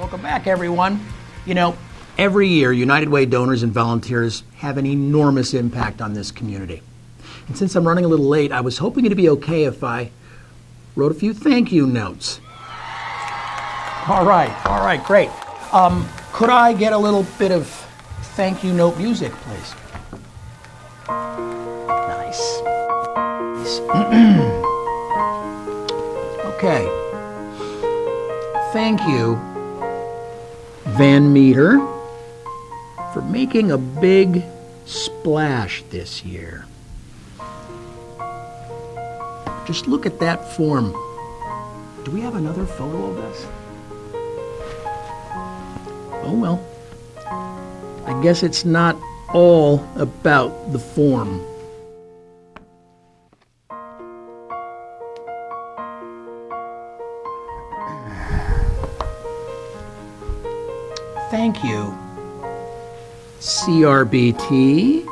Welcome back, everyone. You know, every year, United Way donors and volunteers have an enormous impact on this community. And since I'm running a little late, I was hoping it'd be okay if I wrote a few thank you notes. All right, all right, great. Um, could I get a little bit of thank you note music, please? Nice. Nice. okay. Thank you, Van Meter, for making a big splash this year. Just look at that form. Do we have another photo of this? Oh well. I guess it's not all about the form. Thank you, CRBT,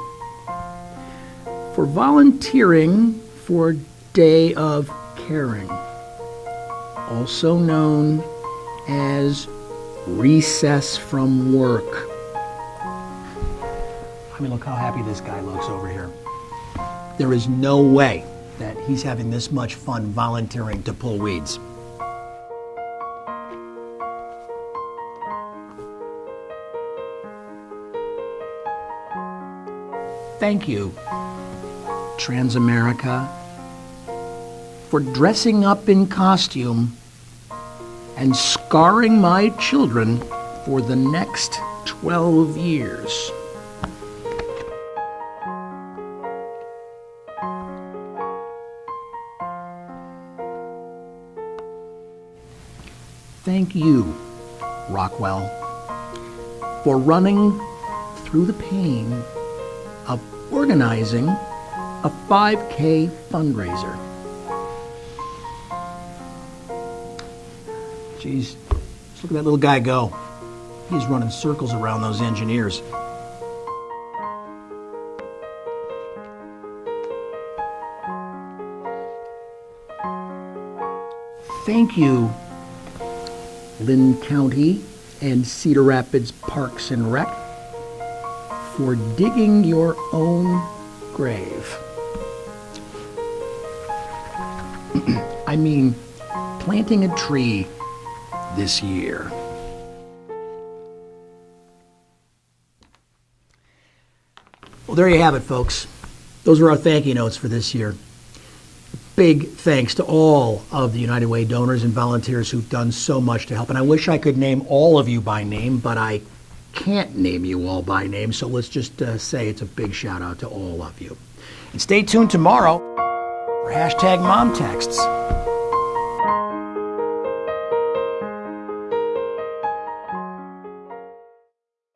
for volunteering for Day of Caring, also known as Recess from Work. I mean, look how happy this guy looks over here. There is no way that he's having this much fun volunteering to pull weeds. Thank you, Transamerica, for dressing up in costume and scarring my children for the next 12 years. Thank you, Rockwell, for running through the pain of organizing a 5K fundraiser. Geez, just look at that little guy go. He's running circles around those engineers. Thank you, Linn County and Cedar Rapids Parks and Rec, for digging your own grave. I mean, planting a tree this year. Well, there you have it, folks. Those are our thank you notes for this year. Big thanks to all of the United Way donors and volunteers who've done so much to help. And I wish I could name all of you by name, but I can't name you all by name, so let's just uh, say it's a big shout out to all of you. And stay tuned tomorrow for hashtag mom texts.